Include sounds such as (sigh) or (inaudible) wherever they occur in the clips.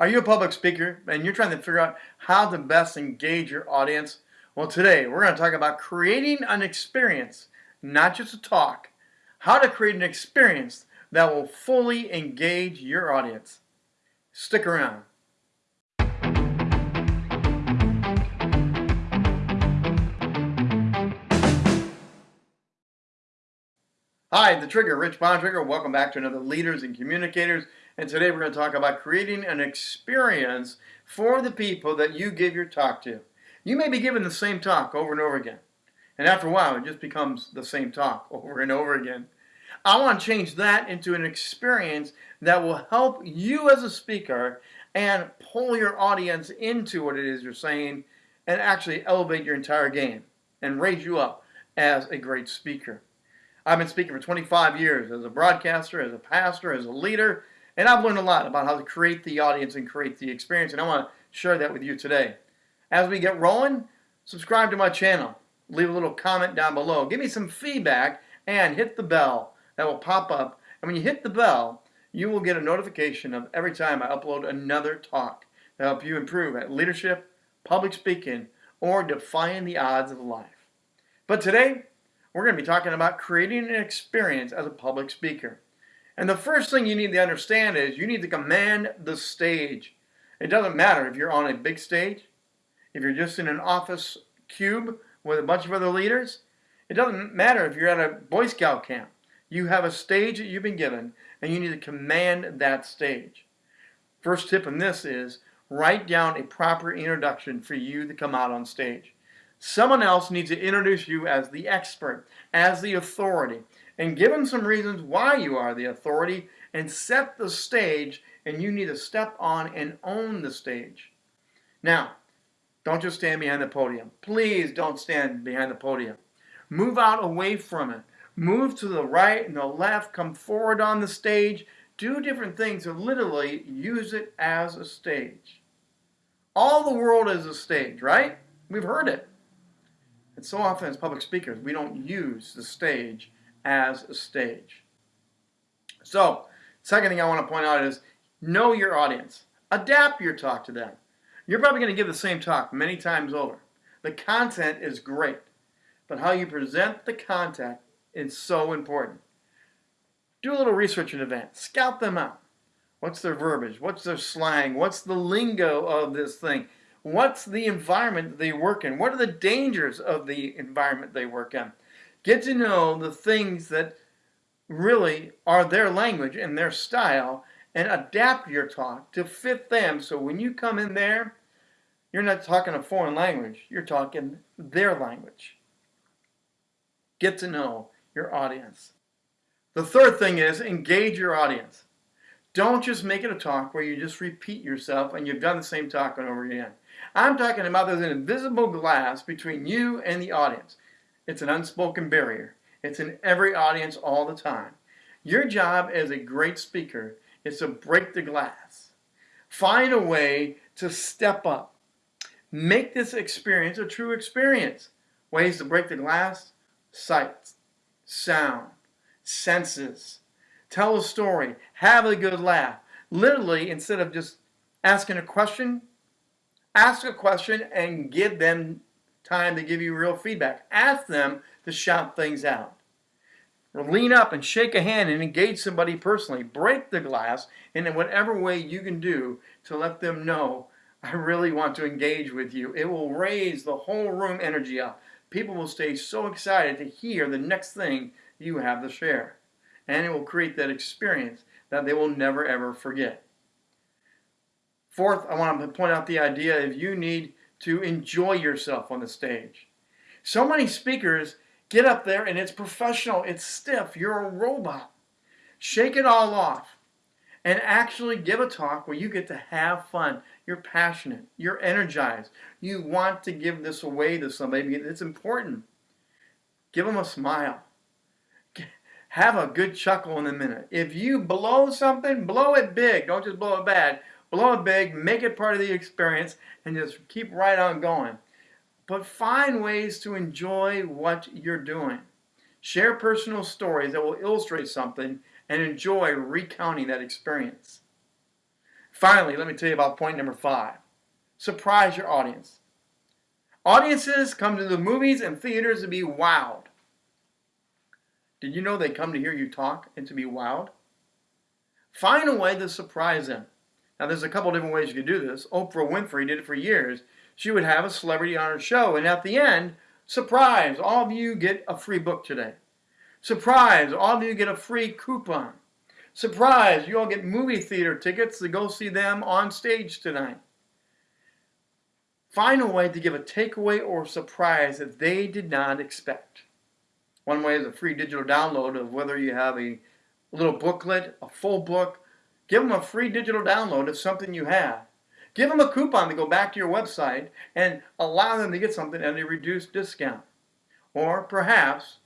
Are you a public speaker and you're trying to figure out how to best engage your audience? Well, today we're going to talk about creating an experience, not just a talk, how to create an experience that will fully engage your audience. Stick around. Hi, The Trigger, Rich Bontrager. Welcome back to another Leaders and Communicators. And today we're going to talk about creating an experience for the people that you give your talk to. You may be giving the same talk over and over again. And after a while, it just becomes the same talk (laughs) over and over again. I want to change that into an experience that will help you as a speaker and pull your audience into what it is you're saying and actually elevate your entire game and raise you up as a great speaker. I've been speaking for 25 years as a broadcaster, as a pastor, as a leader, and I've learned a lot about how to create the audience and create the experience, and I want to share that with you today. As we get rolling, subscribe to my channel. Leave a little comment down below. Give me some feedback and hit the bell that will pop up. And when you hit the bell, you will get a notification of every time I upload another talk to help you improve at leadership, public speaking, or defying the odds of life. But today, we're going to be talking about creating an experience as a public speaker. And the first thing you need to understand is you need to command the stage. It doesn't matter if you're on a big stage, if you're just in an office cube with a bunch of other leaders. It doesn't matter if you're at a Boy Scout camp. You have a stage that you've been given, and you need to command that stage. First tip in this is write down a proper introduction for you to come out on stage. Someone else needs to introduce you as the expert, as the authority, and give them some reasons why you are the authority and set the stage and you need to step on and own the stage. Now, don't just stand behind the podium. Please don't stand behind the podium. Move out away from it. Move to the right and the left. Come forward on the stage. Do different things to literally use it as a stage. All the world is a stage, right? We've heard it. And so often as public speakers, we don't use the stage as a stage. So, second thing I want to point out is know your audience. Adapt your talk to them. You're probably going to give the same talk many times over. The content is great, but how you present the content is so important. Do a little research in advance. Scout them out. What's their verbiage? What's their slang? What's the lingo of this thing? What's the environment they work in? What are the dangers of the environment they work in? Get to know the things that really are their language and their style and adapt your talk to fit them so when you come in there, you're not talking a foreign language, you're talking their language. Get to know your audience. The third thing is engage your audience. Don't just make it a talk where you just repeat yourself and you've done the same talk over again. I'm talking about there's an invisible glass between you and the audience. It's an unspoken barrier. It's in every audience all the time. Your job as a great speaker is to break the glass. Find a way to step up. Make this experience a true experience. Ways to break the glass, sight, sound, senses. Tell a story. Have a good laugh. Literally, instead of just asking a question, ask a question and give them time to give you real feedback. Ask them to shout things out. Or lean up and shake a hand and engage somebody personally. Break the glass and in whatever way you can do to let them know, I really want to engage with you. It will raise the whole room energy up. People will stay so excited to hear the next thing you have to share. And it will create that experience that they will never ever forget. Fourth, I want to point out the idea if you need to enjoy yourself on the stage. So many speakers get up there and it's professional, it's stiff, you're a robot. Shake it all off and actually give a talk where you get to have fun. You're passionate, you're energized, you want to give this away to somebody. It's important. Give them a smile. Have a good chuckle in a minute. If you blow something, blow it big. Don't just blow it bad blow it big, make it part of the experience, and just keep right on going. But find ways to enjoy what you're doing. Share personal stories that will illustrate something and enjoy recounting that experience. Finally, let me tell you about point number five. Surprise your audience. Audiences come to the movies and theaters to be wowed. Did you know they come to hear you talk and to be wowed? Find a way to surprise them. Now, there's a couple different ways you can do this. Oprah Winfrey did it for years. She would have a celebrity on her show, and at the end, surprise, all of you get a free book today. Surprise, all of you get a free coupon. Surprise, you all get movie theater tickets to go see them on stage tonight. Find a way to give a takeaway or surprise that they did not expect. One way is a free digital download of whether you have a little booklet, a full book. Give them a free digital download of something you have. Give them a coupon to go back to your website and allow them to get something at a reduced discount. Or perhaps,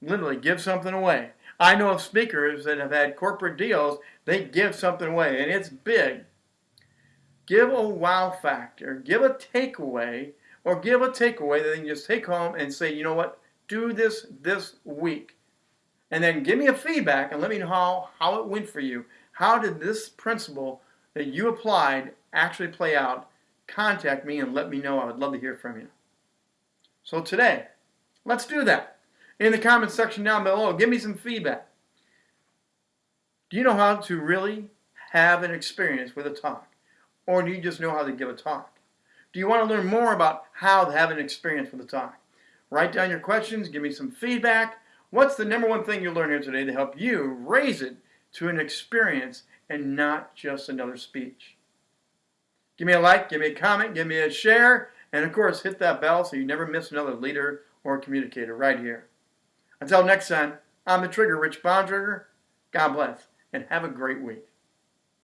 literally give something away. I know of speakers that have had corporate deals, they give something away, and it's big. Give a wow factor, give a takeaway, or give a takeaway that they can just take home and say, you know what, do this this week. And then give me a feedback and let me know how, how it went for you. How did this principle that you applied actually play out? Contact me and let me know. I would love to hear from you. So today, let's do that in the comment section down below. Give me some feedback. Do you know how to really have an experience with a talk? Or do you just know how to give a talk? Do you want to learn more about how to have an experience with a talk? Write down your questions, give me some feedback. What's the number one thing you learned here today to help you raise it to an experience and not just another speech? Give me a like, give me a comment, give me a share, and of course hit that bell so you never miss another leader or communicator right here. Until next time, I'm the Trigger, Rich Bontrager. God bless, and have a great week.